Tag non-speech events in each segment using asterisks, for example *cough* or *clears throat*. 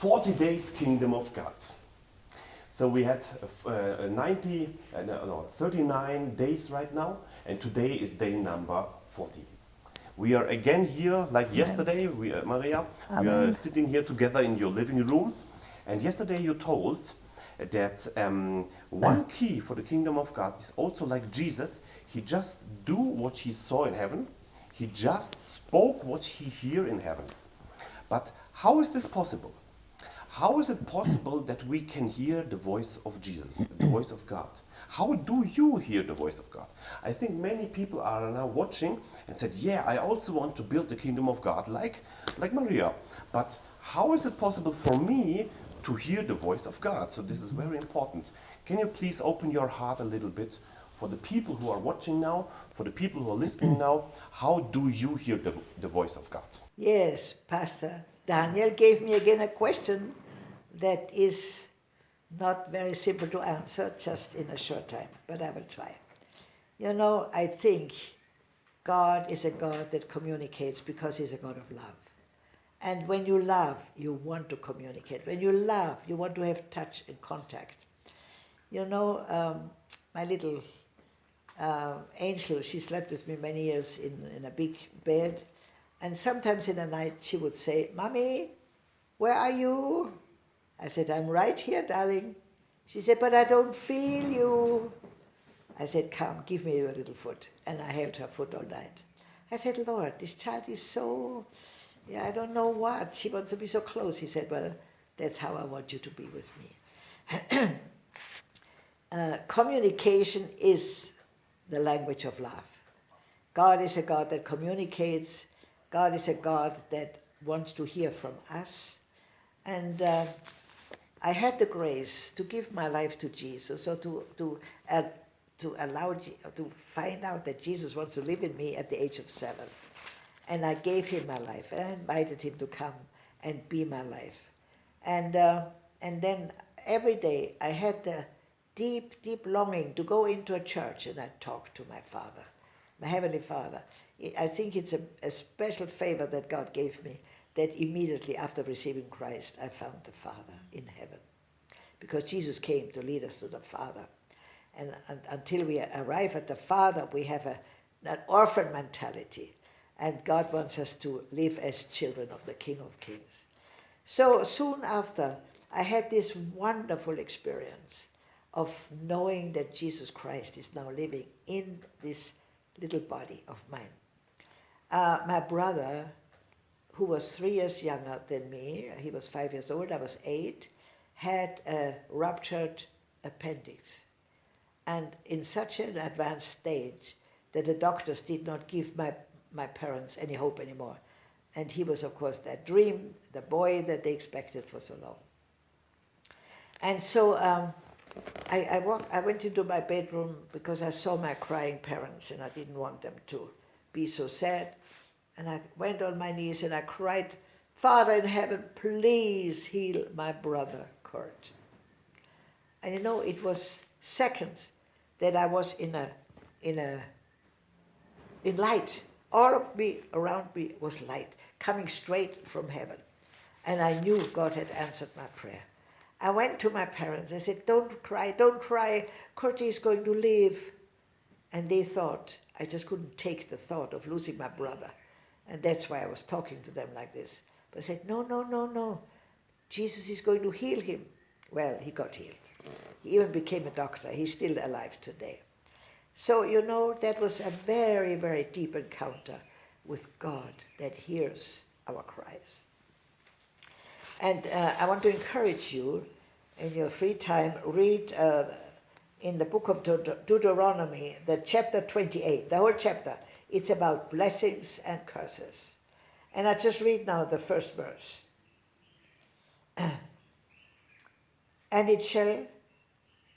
40 days kingdom of God. So we had uh, 90, uh, no, no, 39 days right now, and today is day number 40. We are again here, like Amen. yesterday, we, uh, Maria. We are sitting here together in your living room, and yesterday you told that um, one key for the kingdom of God is also like Jesus. He just do what he saw in heaven. He just spoke what he hear in heaven. But how is this possible? How is it possible that we can hear the voice of Jesus, the voice of God? How do you hear the voice of God? I think many people are now watching and said, "Yeah, I also want to build the kingdom of God like like Maria." But how is it possible for me to hear the voice of God? So this is very important. Can you please open your heart a little bit for the people who are watching now, for the people who are listening now? How do you hear the, the voice of God? Yes, Pastor Daniel gave me again a question that is not very simple to answer just in a short time, but I will try. You know, I think God is a God that communicates because He's a God of love. And when you love, you want to communicate. When you love, you want to have touch and contact. You know, um, my little uh, angel, she slept with me many years in, in a big bed. And sometimes in the night she would say, Mommy, where are you? I said, I'm right here, darling. She said, but I don't feel you. I said, come, give me your little foot. And I held her foot all night. I said, Lord, this child is so, yeah, I don't know what. She wants to be so close. He said, well, that's how I want you to be with me. *clears throat* uh, communication is the language of love. God is a God that communicates. God is a God that wants to hear from us. And uh, I had the grace to give my life to Jesus, or to, to, uh, to allow, to find out that Jesus wants to live in me at the age of seven. And I gave him my life, and I invited him to come and be my life. And, uh, and then every day I had the deep, deep longing to go into a church and I talk to my Father, Heavenly Father. I think it's a, a special favor that God gave me that immediately after receiving Christ, I found the Father in heaven. Because Jesus came to lead us to the Father. And, and until we arrive at the Father, we have a, an orphan mentality. And God wants us to live as children of the King of Kings. So soon after, I had this wonderful experience of knowing that Jesus Christ is now living in this little body of mine. Uh, my brother, who was three years younger than me, he was five years old, I was eight, had a ruptured appendix. And in such an advanced stage that the doctors did not give my, my parents any hope anymore. And he was, of course, that dream, the boy that they expected for so long. And so um, I, I, walked, I went into my bedroom because I saw my crying parents and I didn't want them to be so sad. And I went on my knees and I cried, Father in heaven, please heal my brother Kurt. And you know, it was seconds that I was in a, in a, in light. All of me around me was light, coming straight from heaven. And I knew God had answered my prayer. I went to my parents. I said, don't cry, don't cry. Kurti is going to live. And they thought, I just couldn't take the thought of losing my brother. And that's why I was talking to them like this. But I said, no, no, no, no. Jesus is going to heal him. Well, he got healed. He even became a doctor. He's still alive today. So, you know, that was a very, very deep encounter with God that hears our cries. And uh, I want to encourage you, in your free time, read uh, in the book of Deut Deuteronomy, the chapter 28, the whole chapter. It's about blessings and curses. And I just read now the first verse. *clears throat* and it shall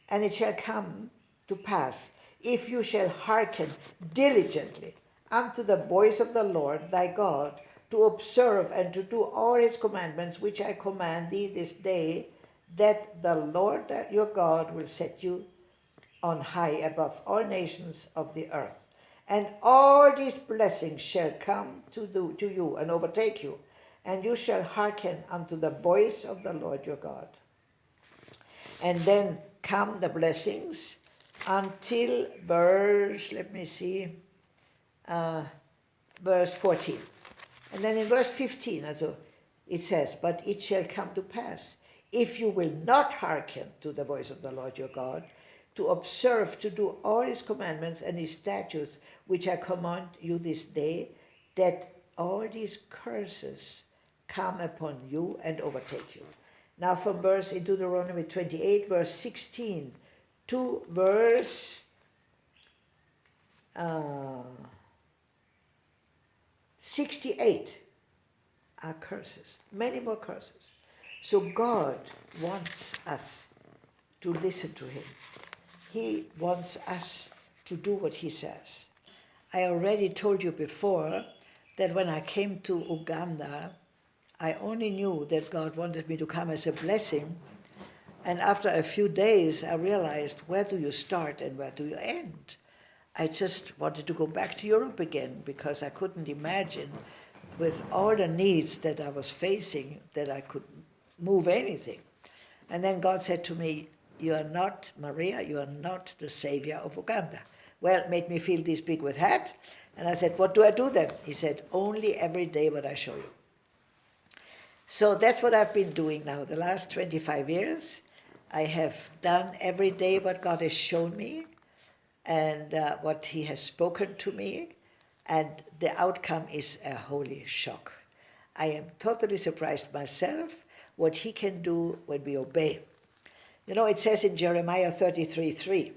and it shall come to pass if you shall hearken diligently unto the voice of the Lord thy God to observe and to do all his commandments which I command thee this day that the Lord your God will set you on high above all nations of the earth and all these blessings shall come to, do, to you and overtake you and you shall hearken unto the voice of the Lord your God. And then come the blessings until verse, let me see, uh, verse 14. And then in verse 15, also, it says, But it shall come to pass, if you will not hearken to the voice of the Lord your God, to observe to do all his commandments and his statutes which I command you this day, that all these curses come upon you and overtake you. Now from verse in Deuteronomy 28, verse 16 to verse uh, 68 are curses, many more curses. So God wants us to listen to him. He wants us to do what he says. I already told you before that when I came to Uganda, I only knew that God wanted me to come as a blessing. And after a few days, I realized where do you start and where do you end? I just wanted to go back to Europe again because I couldn't imagine, with all the needs that I was facing, that I could move anything. And then God said to me, You are not Maria, you are not the savior of Uganda. Well, it made me feel this big with hat. And I said, What do I do then? He said, Only every day what I show you. So that's what I've been doing now. The last 25 years, I have done every day what God has shown me and uh, what He has spoken to me, and the outcome is a holy shock. I am totally surprised myself what He can do when we obey. You know, it says in Jeremiah 33 3,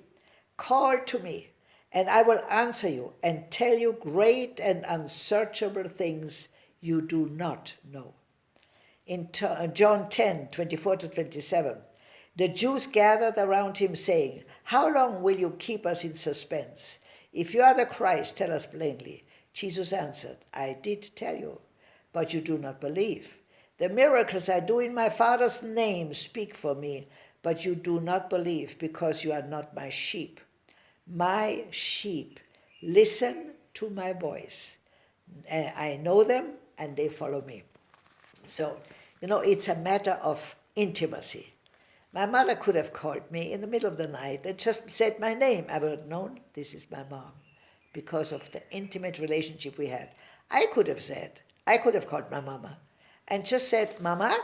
Call to me, and I will answer you and tell you great and unsearchable things you do not know. In uh, John 10 24 to 27, the Jews gathered around him, saying, How long will you keep us in suspense? If you are the Christ, tell us plainly. Jesus answered, I did tell you, but you do not believe. The miracles I do in my Father's name speak for me, but you do not believe because you are not my sheep. My sheep listen to my voice. Eh, I know them and they follow me. So, you know, it's a matter of intimacy. My mother could have called me in the middle of the night and just said my name. I would have known this is my mom because of the intimate relationship we had. I could have said, I could have called my mama and just said, Mama,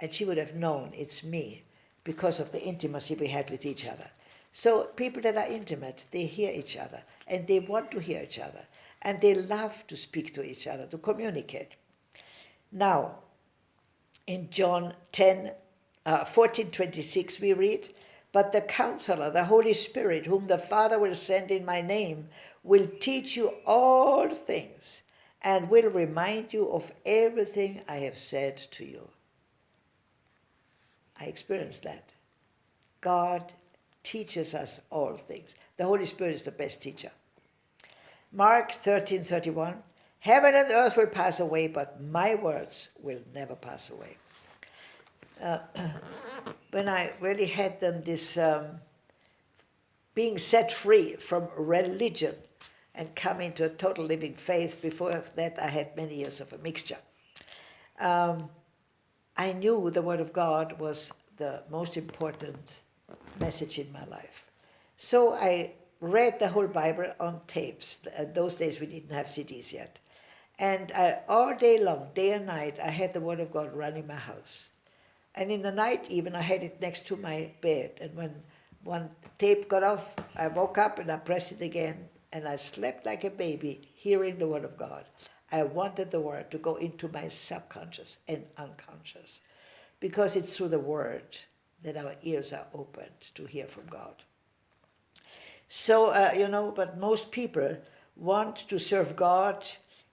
and she would have known it's me because of the intimacy we had with each other. So people that are intimate, they hear each other and they want to hear each other and they love to speak to each other, to communicate. Now, in John 10, uh, 14, 26, we read, But the counselor, the Holy Spirit, whom the Father will send in my name, will teach you all things and will remind you of everything I have said to you. I experienced that. God teaches us all things. The Holy Spirit is the best teacher. Mark 13 31. Heaven and earth will pass away, but my words will never pass away. Uh, *clears throat* when I really had them this um, being set free from religion and coming to a total living faith. Before that, I had many years of a mixture. Um, I knew the Word of God was the most important message in my life. So I read the whole Bible on tapes. those days we didn't have CDs yet. And I, all day long, day and night, I had the Word of God running my house. And in the night even, I had it next to my bed. And when one tape got off, I woke up and I pressed it again and I slept like a baby hearing the Word of God. I wanted the Word to go into my subconscious and unconscious because it's through the Word that our ears are opened to hear from God. So, uh, you know, but most people want to serve God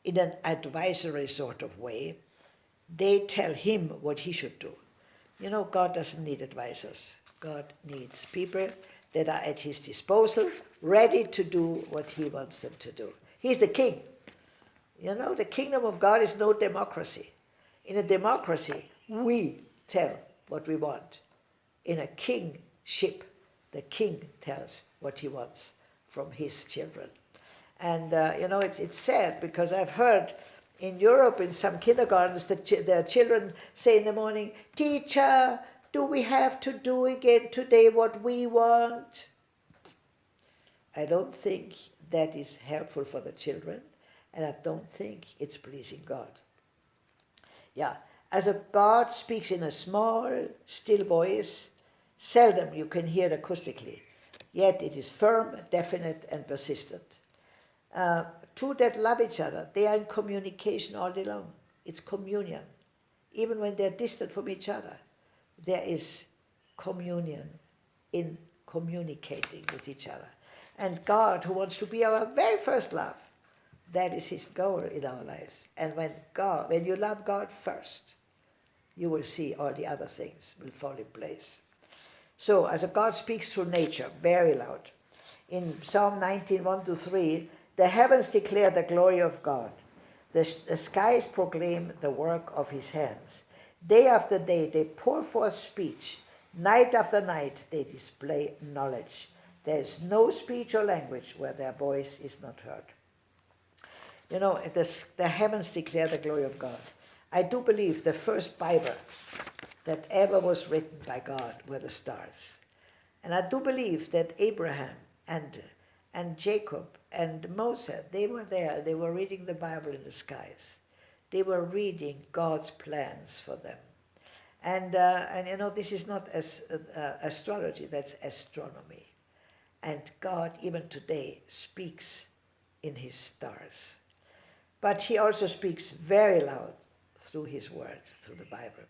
in an advisory sort of way. They tell him what he should do. You know, God doesn't need advisors. God needs people that are at his disposal, ready to do what he wants them to do. He's the king. You know, the kingdom of God is no democracy. In a democracy, we tell what we want. In a kingship, the king tells what he wants from his children. And, uh, you know, it's, it's sad because I've heard In Europe, in some kindergartens, the, ch- the children say in the morning, Teacher, do we have to do again today what we want? I don't think that is helpful for the children, and I don't think it's pleasing God. Yeah, as a God speaks in a small, still voice, seldom you can hear it acoustically, yet it is firm, definite, and persistent. Uh, two that love each other, they are in communication all day long. It's communion. Even when they're distant from each other, there is communion in communicating with each other. And God, who wants to be our very first love, that is his goal in our lives. And when God, when you love God first, you will see all the other things will fall in place. So, as God speaks through nature, very loud. In Psalm 19, 1 to 3, the heavens declare the glory of God. The, the skies proclaim the work of his hands. Day after day, they pour forth speech. Night after night, they display knowledge. There is no speech or language where their voice is not heard. You know, the, the heavens declare the glory of God. I do believe the first Bible that ever was written by God were the stars. And I do believe that Abraham and, and Jacob and Moses, they were there, they were reading the Bible in the skies. They were reading God's plans for them. And, uh, and you know, this is not as, uh, astrology, that's astronomy. And God, even today, speaks in his stars. But he also speaks very loud through his word, through the Bible.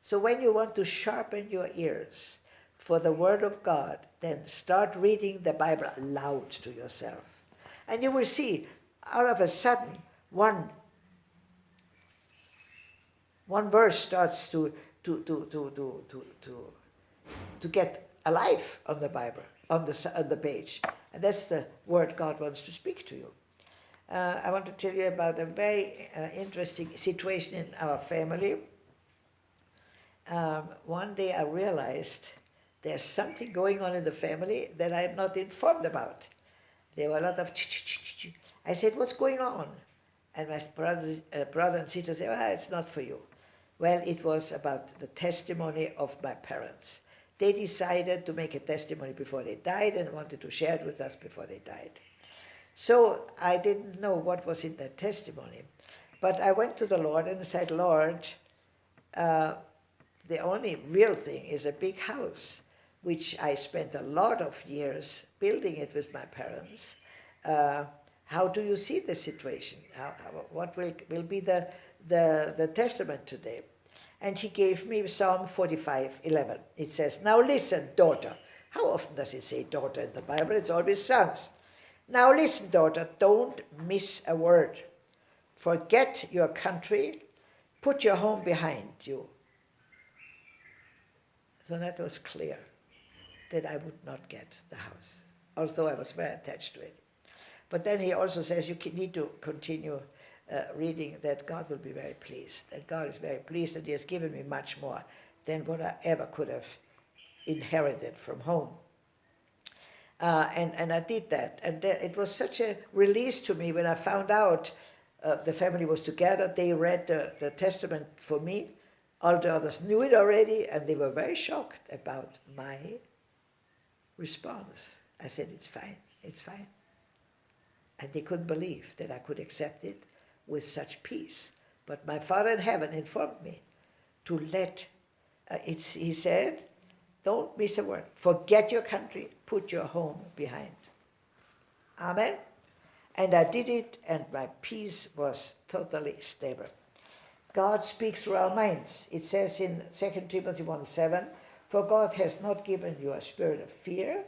So when you want to sharpen your ears for the word of God, then start reading the Bible aloud to yourself. And you will see, all of a sudden, one, one verse starts to, to, to, to, to, to, to, to get alive on the Bible, on the, on the page. And that's the word God wants to speak to you uh, I want to tell you about a very uh, interesting situation in our family. Um, one day I realized there's something going on in the family that I'm not informed about. There were a lot of ch-ch-ch-ch. I said, what's going on? And my brother, uh, brother and sister said, well, it's not for you. Well, it was about the testimony of my parents. They decided to make a testimony before they died and wanted to share it with us before they died. So I didn't know what was in that testimony. But I went to the Lord and said, Lord, uh, the only real thing is a big house, which I spent a lot of years building it with my parents. Uh, how do you see the situation? How, how, what will, will be the, the, the testament today? And he gave me Psalm 45, 11. It says, now listen, daughter. How often does it say daughter in the Bible? It's always sons. Now listen, daughter, don't miss a word. Forget your country, put your home behind you. So that was clear that I would not get the house, although I was very attached to it. But then he also says you need to continue uh, reading that God will be very pleased, that God is very pleased that he has given me much more than what I ever could have inherited from home. Uh, and, and I did that. And it was such a release to me when I found out uh, the family was together. They read the, the testament for me. All the others knew it already, and they were very shocked about my response. I said, it's fine, it's fine. And they couldn't believe that I could accept it with such peace. But my Father in heaven informed me to let, uh, it's, he said, don't miss a word. Forget your country, put your home behind. Amen. And I did it, and my peace was totally stable. God speaks through our minds. It says in 2 Timothy 1 7, For God has not given you a spirit of fear,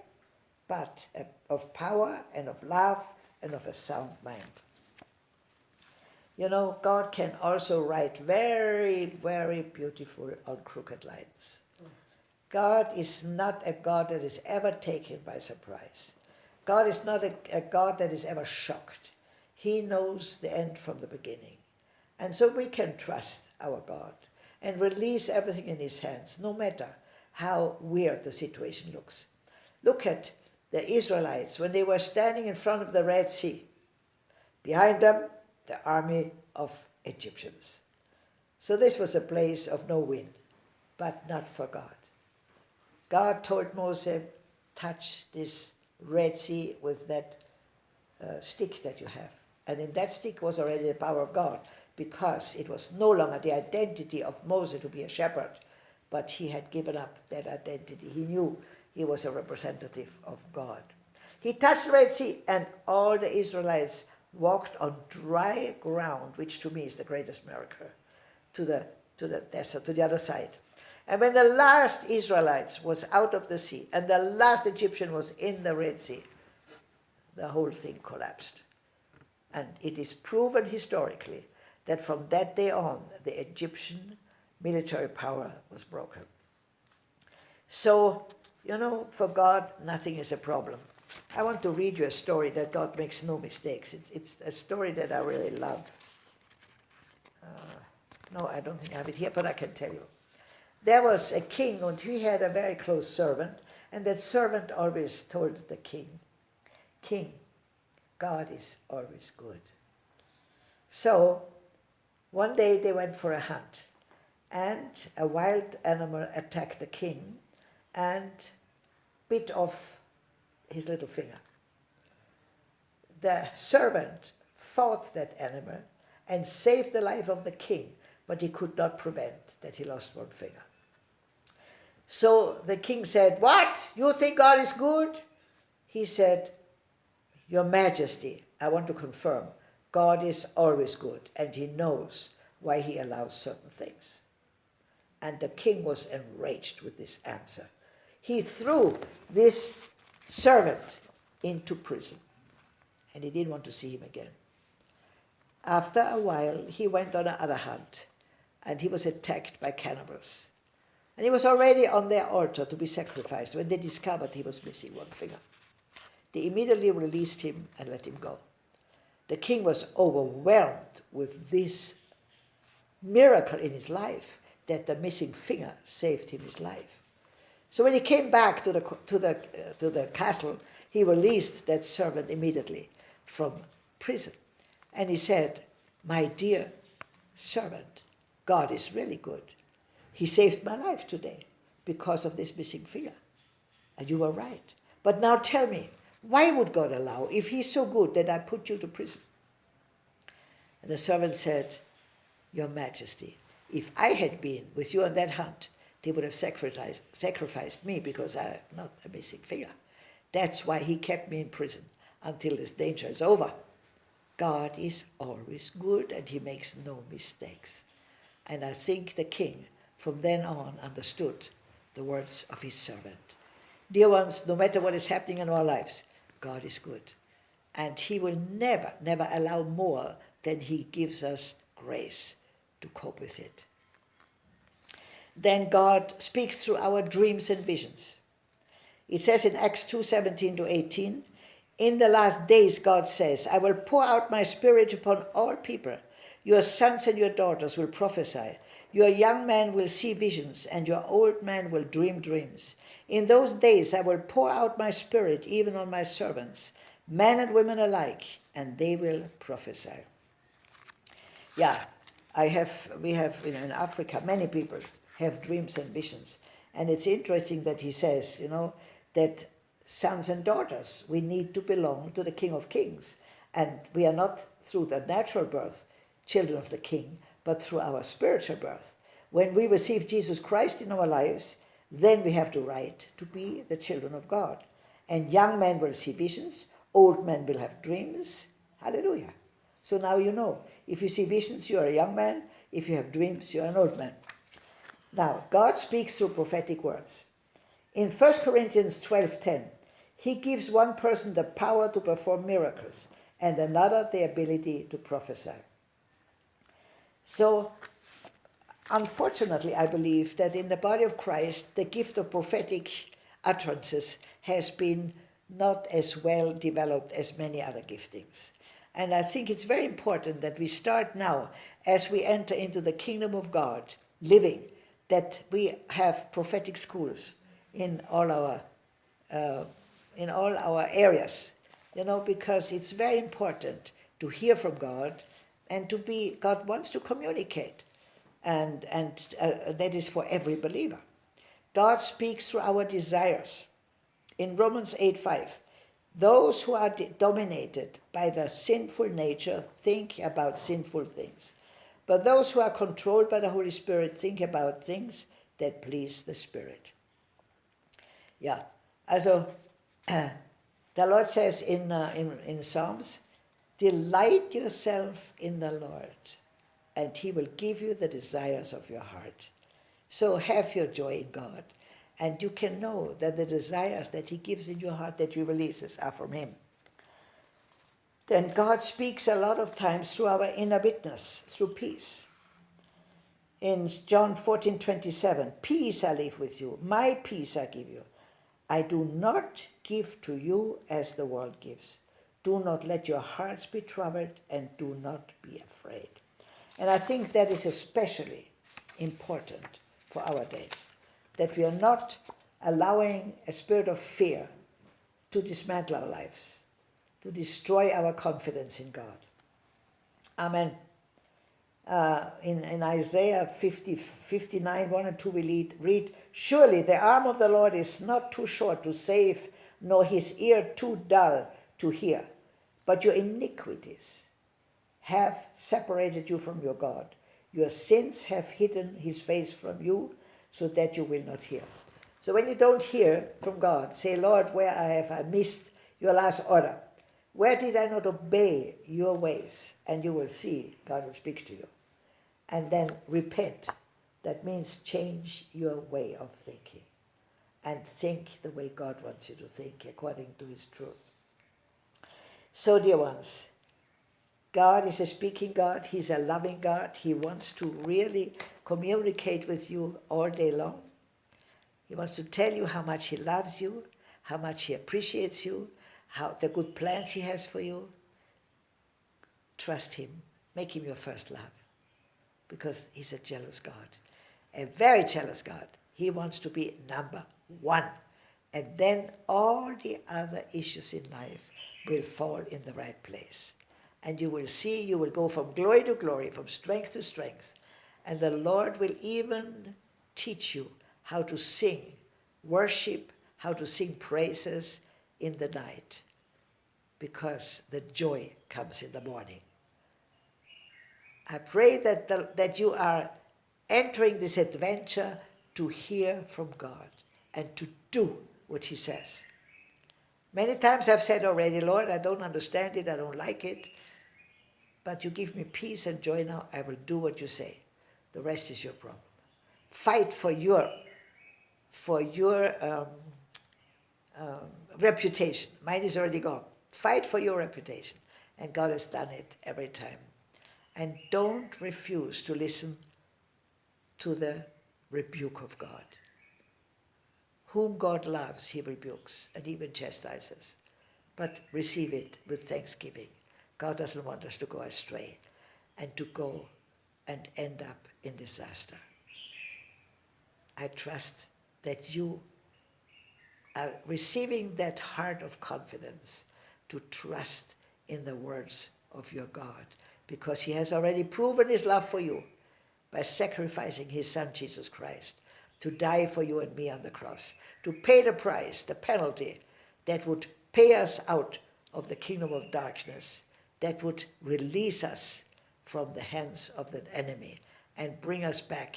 but of power and of love and of a sound mind. You know, God can also write very, very beautiful on crooked lines. God is not a God that is ever taken by surprise. God is not a, a, God that is ever shocked. He knows the end from the beginning. And so we can trust our God and release everything in his hands, no matter how weird the situation looks. Look at the Israelites when they were standing in front of the Red Sea. Behind them, the army of Egyptians. So this was a place of no wind, but not for God. God told Moses, touch this Red Sea with that uh, stick that you have. And in that stick was already the power of God, because it was no longer the identity of Moses to be a shepherd, but he had given up that identity. He knew he was a representative of God. He touched the Red Sea, and all the Israelites walked on dry ground, which to me is the greatest miracle, to the, to the desert, to the other side. And when the last Israelites was out of the sea, and the last Egyptian was in the Red Sea, the whole thing collapsed. And it is proven historically that from that day on, the Egyptian military power was broken. So, you know, for God, nothing is a problem. I want to read you a story that God makes no mistakes. It's, it's a story that I really love. Uh, no, I don't think I have it here, but I can tell you. There was a king, and he had a very close servant, and that servant always told the king, King, God is always good. So, one day they went for a hunt, and a wild animal attacked the king and bit off his little finger. The servant fought that animal and saved the life of the king, but he could not prevent that he lost one finger. So the king said, What? You think God is good? He said, Your Majesty, I want to confirm, God is always good and he knows why he allows certain things. And the king was enraged with this answer. He threw this servant into prison. And he didn't want to see him again. After a while, he went on another hunt, and he was attacked by cannibals. And he was already on their altar to be sacrificed when they discovered he was missing one finger. They immediately released him and let him go. The king was overwhelmed with this miracle in his life that the missing finger saved him his life. So when he came back to the, to the, uh, to the castle, he released that servant immediately from prison. And he said, My dear servant, God is really good. He saved my life today because of this missing finger. And you were right. But now tell me, why would God allow, if He's so good, that I put you to prison? And the servant said, Your Majesty, if I had been with you on that hunt, they would have sacrificed, sacrificed me because I'm not a missing figure. That's why he kept me in prison until this danger is over. God is always good and he makes no mistakes. And I think the king from then on understood the words of his servant. Dear ones, no matter what is happening in our lives, God is good. And he will never, never allow more than he gives us grace to cope with it then God speaks through our dreams and visions. It says in Acts 2 17 to 18, In the last days, God says, I will pour out my spirit upon all people. Your sons and your daughters will prophesy. Your young men will see visions, and your old men will dream dreams. In those days, I will pour out my spirit even on my servants, men and women alike, and they will prophesy. Yeah, I have, we have you know, in Africa many people have dreams and visions. And it's interesting that he says, you know, that sons and daughters, we need to belong to the King of Kings. And we are not through the natural birth children of the King, but through our spiritual birth. When we receive Jesus Christ in our lives, then we have the right to be the children of God. And young men will see visions, old men will have dreams. Hallelujah. So now you know. If you see visions, you are a young man. If you have dreams, you are an old man. Now, God speaks through prophetic words. In 1 Corinthians 12:10, he gives one person the power to perform miracles and another the ability to prophesy. So, unfortunately, I believe that in the body of Christ, the gift of prophetic utterances has been not as well developed as many other giftings. And I think it's very important that we start now, as we enter into the kingdom of God, living that we have prophetic schools in all our uh, in all our areas, you know, because it's very important to hear from God and to be, God wants to communicate. And, and uh, that is for every believer. God speaks through our desires. In Romans 8 5, those who are dominated by the sinful nature think about sinful things. But those who are controlled by the Holy Spirit think about things that please the Spirit. Yeah, also *clears throat* the Lord says in, uh, in, in Psalms, delight yourself in the Lord and he will give you the desires of your heart. So have your joy in God and you can know that the desires that he gives in your heart that he releases are from him. Then God speaks a lot of times through our inner witness, through peace. In John 14, 27, peace I leave with you, my peace I give you. I do not give to you as the world gives. Do not let your hearts be troubled and do not be afraid. And I think that is especially important for our days, that we are not allowing a spirit of fear to dismantle our lives, to destroy our confidence in God. Amen. Uh, in, in Isaiah 50, 59, 1 and 2, we lead, read, Surely the arm of the Lord is not too short to save, nor his ear too dull to hear. But your iniquities have separated you from your God. Your sins have hidden his face from you, so that you will not hear. So when you don't hear from God, say, Lord, where have I missed your last order? Where did I not obey your ways? And you will see God will speak to you. And then repent. That means change your way of thinking and think the way God wants you to think according to his truth. So, dear ones, God is a speaking God. He's a loving God. He wants to really communicate with you all day long. He wants to tell you how much he loves you, how much he appreciates you, how the good plans he has for you. Trust him. Make him your first love because he's a jealous God, a very jealous God. He wants to be number one. And then all the other issues in life will fall in the right place. And you will see, you will go from glory to glory, from strength to strength. And the Lord will even teach you how to sing worship, how to sing praises in the night, because the joy comes in the morning. I pray that, the, that you are entering this adventure to hear from God and to do what He says. Many times I've said already, Lord, I don't understand it, I don't like it, but you give me peace and joy now, I will do what you say. The rest is your problem. Fight for your for your um, um, reputation. Mine is already gone. Fight for your reputation. And God has done it every time. And don't refuse to listen to the rebuke of God. Whom God loves, he rebukes and even chastises. But receive it with thanksgiving. God doesn't want us to go astray and to go and end up in disaster. I trust that you are receiving that heart of confidence to trust in the words of your God because he has already proven his love for you by sacrificing his son Jesus Christ to die for you and me on the cross, to pay the price, the penalty that would pay us out of the kingdom of darkness, that would release us from the hands of the enemy and bring us back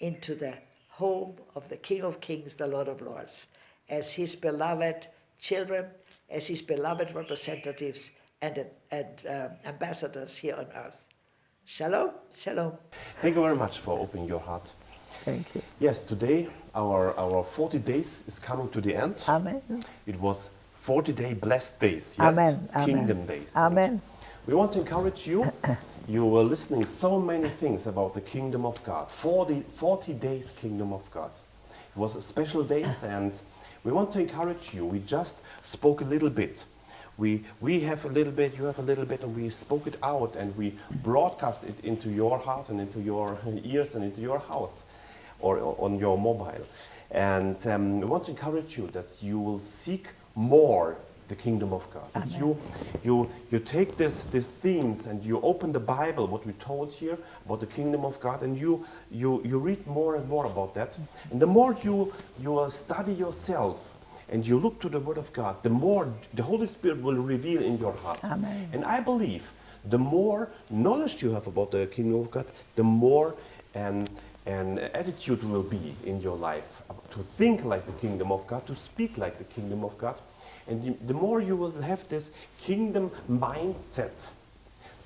into the home of the King of Kings, the Lord of Lords, as his beloved children, as his beloved representatives and, and uh, ambassadors here on earth. Shalom, shalom. Thank you very much for opening your heart. Thank you. Yes, today our, our 40 days is coming to the end. Amen. It was 40 day blessed days, yes? Amen. Kingdom Amen. days. Amen. We want to encourage you *coughs* you were listening so many things about the kingdom of God. 40, 40 days kingdom of God. It was a special days *coughs* and we want to encourage you. We just spoke a little bit. We, we have a little bit, you have a little bit, and we spoke it out and we broadcast it into your heart and into your *laughs* ears and into your house or on your mobile. And um, we want to encourage you that you will seek more the kingdom of God. That you, you, you take this, these themes and you open the Bible, what we told here about the kingdom of God, and you, you, you read more and more about that. And the more you, you uh, study yourself and you look to the Word of God, the more the Holy Spirit will reveal in your heart. Amen. And I believe the more knowledge you have about the kingdom of God, the more um, an attitude will be in your life to think like the kingdom of God, to speak like the kingdom of God. And you, the more you will have this kingdom mindset,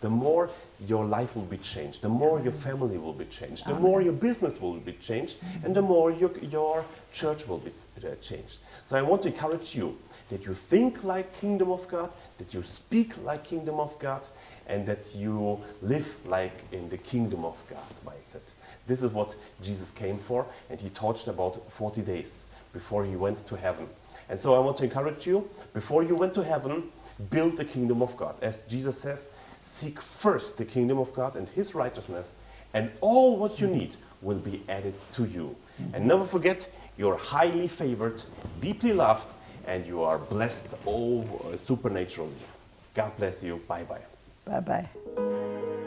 the more your life will be changed, the more your family will be changed, the more your business will be changed, and the more your, your church will be uh, changed. So I want to encourage you that you think like kingdom of God, that you speak like kingdom of God, and that you live like in the kingdom of God mindset. This is what Jesus came for, and he taught about 40 days before he went to heaven. And so I want to encourage you, before you went to heaven, build the kingdom of God. As Jesus says, seek first the kingdom of God and his righteousness, and all what you need will be added to you. And never forget, you're highly favored, deeply loved, and you are blessed over uh, supernaturally. God bless you. Bye bye. Bye bye.